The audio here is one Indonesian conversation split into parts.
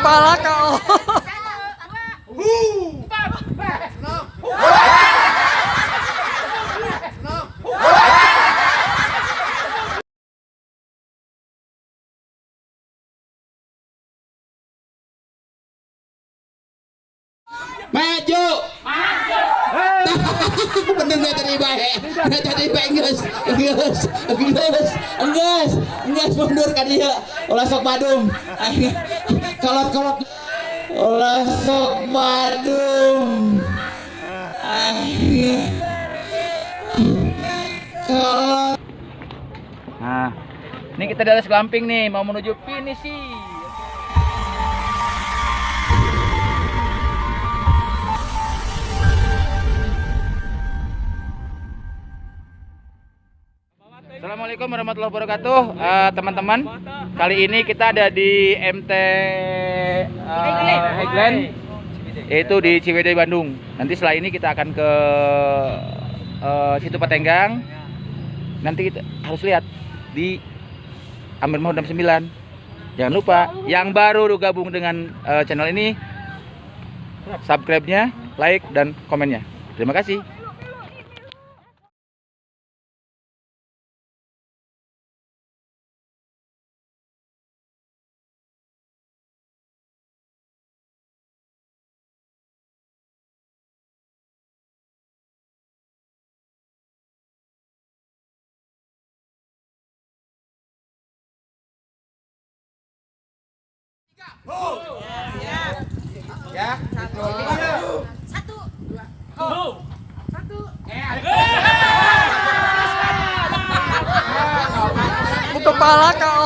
kepala kau. Maju. Maju. Bener nggak tadi baik, nggak tadi baik enggak, enggak, enggak, enggak mundur kan dia, olah sok badum, olah sok badum, kolot. Nah, ini kita dari Selamping nih, mau menuju finish sih. Assalamualaikum warahmatullahi wabarakatuh. Eh, teman-teman kali ini kita ada di MT uh, Highland yaitu di Ciwidey Bandung. Nanti setelah ini kita akan ke eh, situ Patenggang. Nanti kita harus lihat di Amir Mahmud 69 jangan lupa yang baru gabung dengan eh, channel ini subscribe-nya like dan komennya. Terima kasih Kepala kau.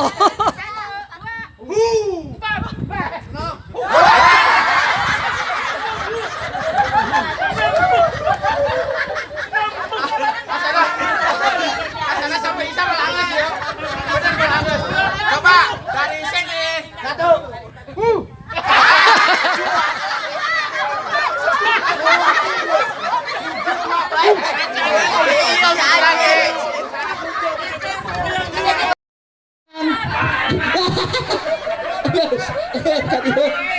Asana sampai bisa melangis ya. Benar melangis. Coba dari sini. Satu.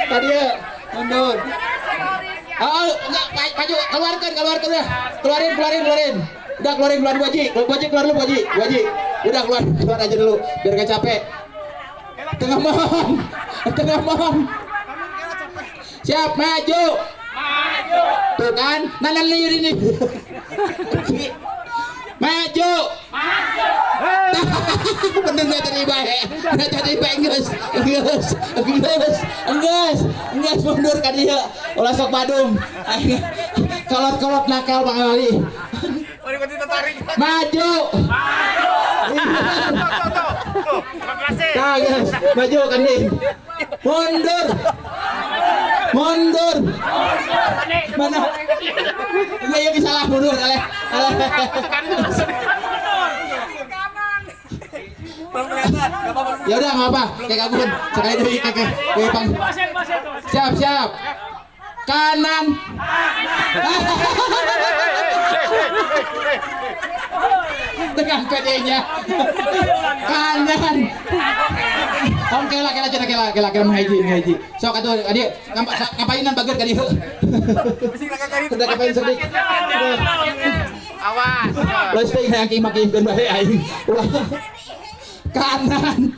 Tadi ya, mundur. Oh, enggak, ma- maju, keluarkan, keluarkan udah. Keluarin, keluarin, keluarin. Udah keluarin, keluarin Bu Haji. Bu Haji keluar dulu, Bu Haji. Bu Haji. Udah keluar, keluar aja dulu biar gak capek. Tengah mohon. Tengah mohon. Siap, maju. Maju. Tuh kan, nanan liur ini. Enggak, enggak, enggak, enggak, enggak mundur kan dia, olah sok badum, kolot kolot nakal bang Ali. Maju. Nah, guys, maju kan nih. Mundur. Mundur. Mana? Iya, iya bisa lah mundur kali. Ya udah nggak apa, kayak kabun. Sekali dulu kayak kayak kayak pang. Siap siap. Kanan. Dengan pedenya. Kanan. Om kela kela cina kela kela kela menghaji menghaji. Sok atuh adik ngapa- ngapainan bager ka dieu. Udah ngapain sedih. awas Terus teh yang ki makin bae aing. Kanan.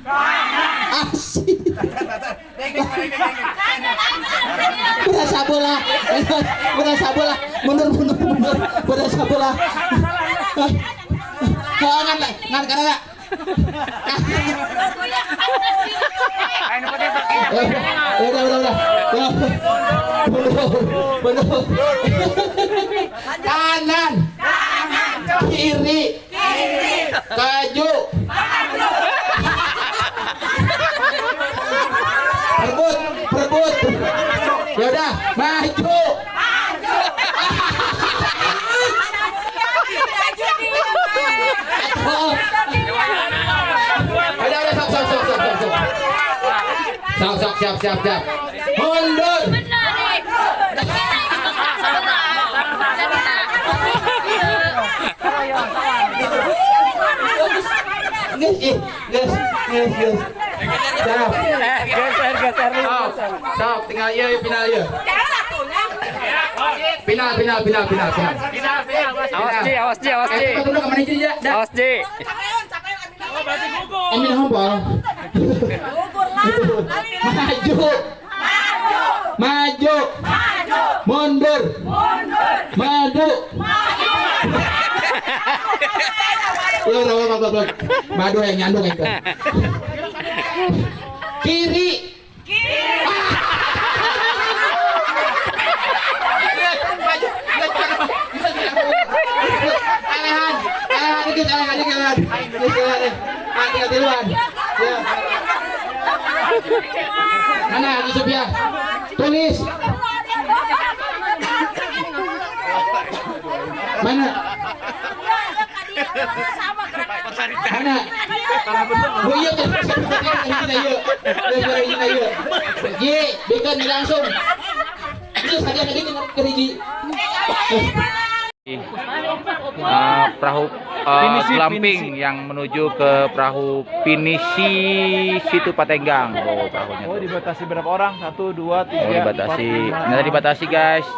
Asik. Berasa bola. Berasa bola. Mundur mundur mundur. Berasa bola. Ngan ngan karena Ya udah udah udah. Mundur. Kanan. Kiri. Perbut, siap, siap. Mundur. Guys, eh, guys, guys, guys. Stop. Geser, geser. Stop. Tinggal iya, iya, final iya. Final, final, final, final, final. Awas Ji, awas Ji, awas Ji. Eh, kita dulu ke manajer ya. Dah. Awas Ji. Amin hafal. Maju. Maju. Mundur. Maju. Belum, belum, belum, belum, belum. Madu yang nyandung itu. Kiri. Alehan, alehan alehan dikit, alehan. Alehan. Ah, tinggal duluan. Ya. Mana Yusuf ya? Tulis. Mana? Mana? Bu iya kan kita iya. Kita iya. Ji, langsung. Itu saja tadi dengan keriji. Uh, perahu uh, glamping yang menuju ke perahu pinisi situ Patenggang. Oh, perahunya. Oh, dibatasi berapa orang? Satu, dua, Oh, tiga, dibatasi. empat, lima. Nggak dibatasi, guys.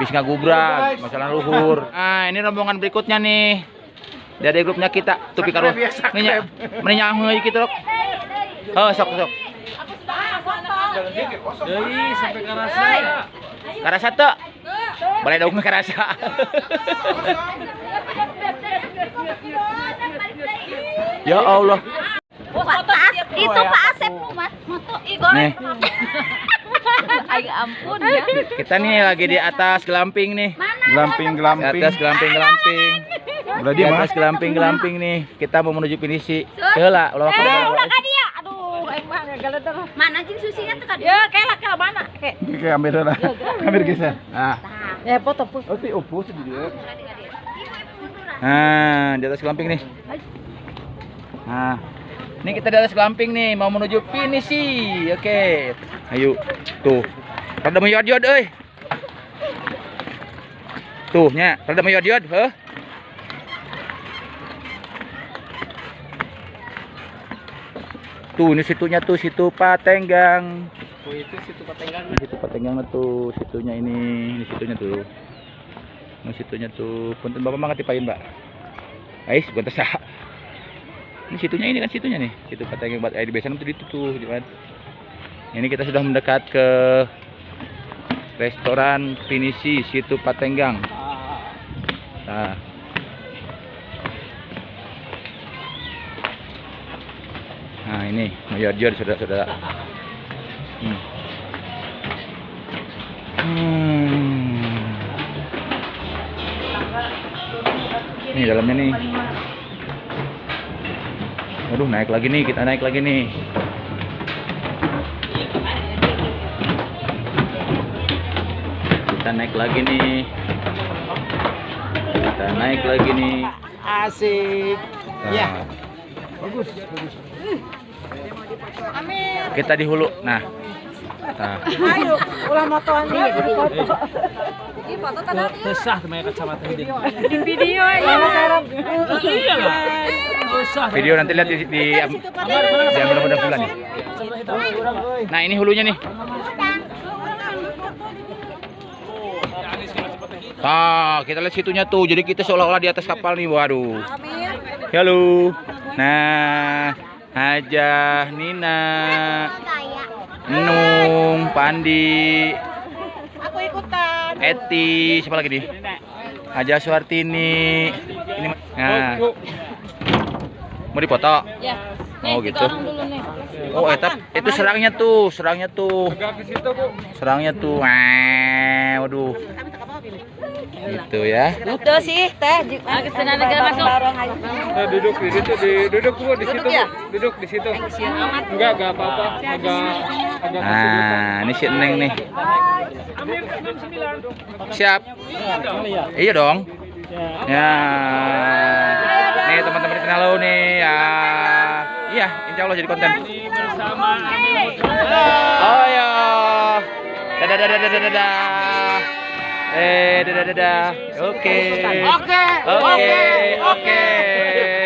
Bis ngagubrak, masalah luhur. Nah, ini rombongan berikutnya nih. Dari grupnya kita, tupi karo. Ini menyang gitu, Dok. Oh, sok sok. Dari sampai ke rasa. Karasa Boleh dong karasa. ya Allah. itu Pak Asep Mas moto Igor Nih. Ayo ampun ya Kita nih lagi di atas gelamping nih. Glamping, Di glamping. atas gelamping gelamping. Berarti Di atas gelamping gelamping nih. Kita mau menuju finisi. Heula, ulah eh kada. ulah ka dia aduh aing mah galedeng mana jeung susinya tuh kan ya kela kela mana ke Oke, ambil lah. Ambil geser. Nah, ya foto pun Oh, ti opus di dia. nah, di atas gelamping nih. Nah, ini kita di atas gelamping nih, mau menuju finisi. Oke. Ayo. Tuh. Rada meyod-yod euy. Tuh nya, rada meyod-yod, heuh. Tuh, ini situnya tuh, situ Patenggang. Oh, itu situ Patenggang. Ini situ Patenggang tuh, situnya ini, ini situnya tuh. Ini situnya tuh. Punten Bapak mah ngatipain, Mbak. Ais, bukan sah. Ini situnya ini kan situnya nih, situ Patenggang buat air tuh itu tuh, gitu kan. Ini kita sudah mendekat ke restoran Pinisi situ Patenggang. Nah. Nah, ini mayar-jar saudara-saudara. Hmm. Hmm. Ini dalamnya nih. Waduh, naik lagi nih, kita naik lagi nih. Kita naik lagi nih. Kita naik lagi nih. Asik. Nah, Bagus, bagus. Kita di hulu. Nah. Nah, ayo ulah motoan dia di foto di foto tanda Tesah temen kacamata ini. di video ya Iya lah. Tesah. video nanti lihat di di, mudah-mudahan bulan. Nah, ini hulunya nih. Ah, kita lihat situnya tuh. Jadi kita seolah-olah di atas kapal nih. Waduh. Halo. Nah, Hajah Nina, Nung, Pandi, aku ikutan Eti, siapa lagi nih? Hajah Suartini. Ini nah, mau dipoto? ya Oh gitu. dulu nih Oh, etap itu serangnya tuh, serangnya tuh. Serangnya tuh. Wah, waduh. Gitu ya. itu sih teh lagi senang negara masuk Nah, duduk di situ, di, duduk Bu di situ, Bu. Duduk di situ. Enggak, enggak apa-apa. Agak agak Nah, ini si Neng nih. Siap. Iya dong. Ya. Nih teman-teman kenal lo nih ya. Iya, insya Allah jadi konten. bersama Oh ya. Dadah dadah dadah dadah. Eh dadah dadah. Oke. Oke. Oke. Oke.